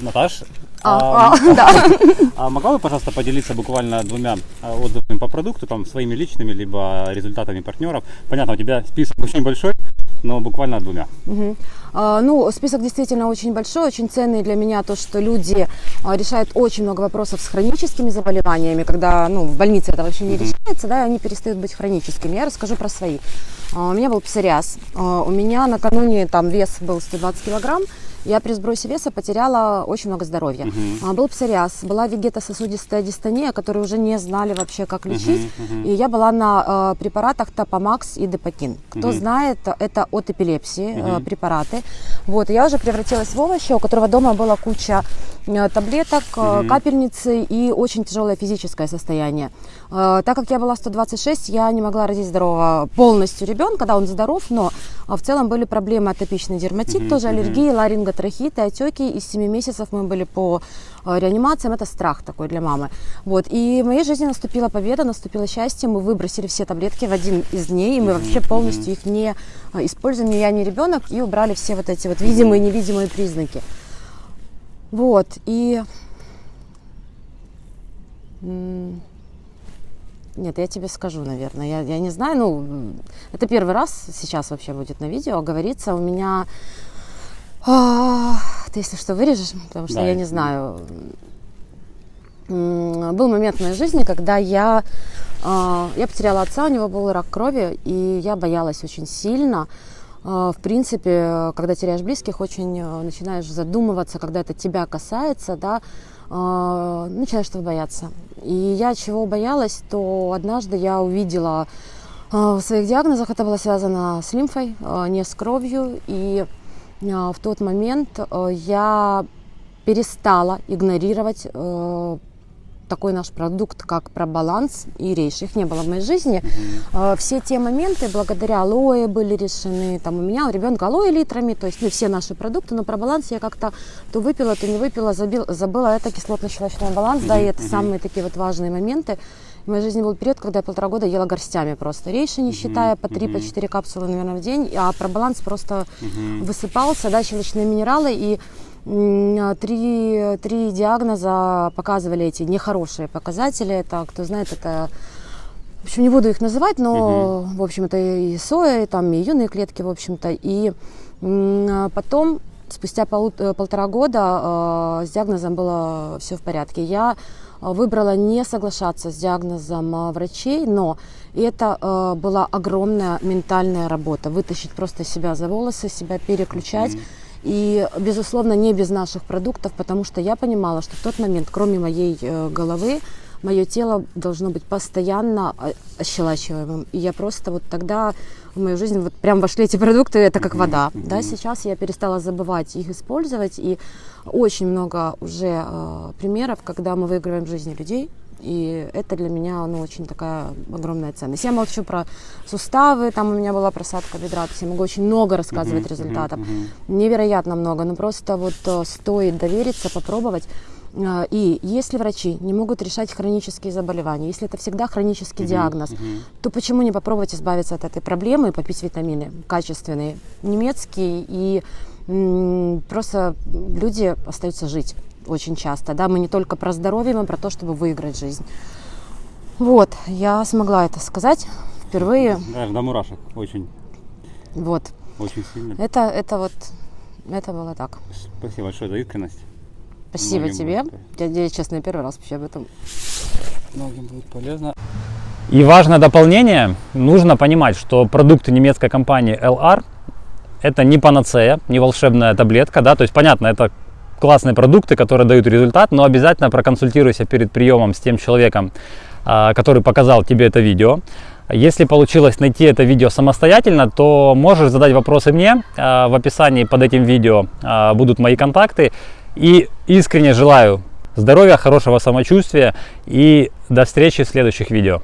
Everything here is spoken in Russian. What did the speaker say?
Наташ, А, а, да. а могла бы, пожалуйста, поделиться буквально двумя а, отзывами по продукту, там, своими личными, либо результатами партнеров? Понятно, у тебя список очень большой, но буквально двумя. Мгм. А, Ну, список действительно очень большой, очень ценный для меня то, что люди а, решают очень много вопросов с хроническими заболеваниями, когда ну, в больнице это вообще не решается, да, и они перестают быть хроническими. Я расскажу про свои. А, У меня был псориаз. У меня накануне там вес был 120 килограмм, я при сбросе веса потеряла очень много здоровья. А, Был псориаз, была вегетососудистая дистония, которую уже не знали вообще, как лечить. И я была на э, препаратах Топомакс и Депакин. Кто знает, это от эпилепсии э, препараты. Вот, я уже превратилась в овощи, у которого дома была куча э, таблеток, э, капельницы и очень тяжелое физическое состояние. Э, так как я была 126, я не могла родить здорового полностью ребенка, да, он здоров, но в целом были проблемы атопичный дерматит, тоже аллергии, ларинготрахиты, отеки. Из 7 месяцев мы были по реанимациям, это страх такой для мамы. Вот, и в моей жизни наступила победа, наступило счастье, мы выбросили все таблетки в один из дней, и мы вообще полностью их не используем, ни я, ни ребенок, и убрали все вот эти вот видимые и невидимые признаки. Вот, и... Нет, я тебе скажу, наверное. Я, я не знаю, ну, это первый раз сейчас вообще будет на видео говорится. У меня... а, Ты, если что, вырежешь, потому что Да, я не знаю. Был момент в моей жизни, когда я, а, я потеряла отца, у него был рак крови, и я боялась очень сильно. А, В принципе, когда теряешь близких, очень э, начинаешь задумываться, когда это тебя касается, да, а, начинаешь этого бояться. И я чего боялась, то однажды я увидела а, в своих диагнозах, это было связано с лимфой, не с кровью, и в тот момент э, я перестала игнорировать э, такой наш продукт, как пробаланс и рейш. Их не было в моей жизни. Э, Все те моменты благодаря алоэ были решены. Там у меня, у ребенка алоэ литрами, то есть ну, все наши продукты, но про баланс я как-то то выпила, то не выпила, забил, забыла. Это кислотно-щелочной баланс, да, и это самые такие вот важные моменты. В моей жизни был период, когда я полтора года ела горстями просто рейши, не считая, по три, по четыре капсулы, наверное, в день, а пробаланс просто высыпался, да, щелочные минералы, и три, три диагноза показывали эти нехорошие показатели. Это, кто знает, это в общем, не буду их называть, но, в общем, это и соя, и там и юные клетки, в общем-то. И а потом, спустя полу- э, полтора года, э, с диагнозом было все в порядке. Я выбрала не соглашаться с диагнозом врачей, но это э, была огромная ментальная работа. Вытащить просто себя за волосы, себя переключать. И, безусловно, не без наших продуктов, потому что я понимала, что в тот момент, кроме моей э, головы, мое тело должно быть постоянно э, ощелачиваемым. И я просто вот тогда в мою жизнь вот прям вошли эти продукты, это как вода. Да, сейчас я перестала забывать их использовать. И очень много уже э, примеров, когда мы выигрываем жизни людей. И это для меня ну, очень такая огромная ценность. Я молчу про суставы, там у меня была просадка бедра, то есть я могу очень много рассказывать результатов. Невероятно много, но просто вот э, стоит довериться, попробовать. Э, И если врачи не могут решать хронические заболевания, если это всегда хронический диагноз, то почему не попробовать избавиться от этой проблемы и попить витамины качественные, немецкие и м, просто люди остаются жить очень часто. Да? Мы не только про здоровье, мы про то, чтобы выиграть жизнь. Вот, я смогла это сказать впервые. Даже до мурашек. Очень, Вот, очень сильно. это, это вот, это было так. Спасибо большое за искренность. Спасибо Многим тебе. будет, Я, я, честно, первый раз вообще об этом Многим будет полезно. И важное дополнение, нужно понимать, что продукты немецкой компании LR это не панацея, не волшебная таблетка, да, то есть понятно, это классные продукты, которые дают результат, но обязательно проконсультируйся перед приемом с тем человеком, а, который показал тебе это видео. Если получилось найти это видео самостоятельно, то можешь задать вопросы мне. А, В описании под этим видео а, будут мои контакты. И искренне желаю здоровья, хорошего самочувствия и до встречи в следующих видео.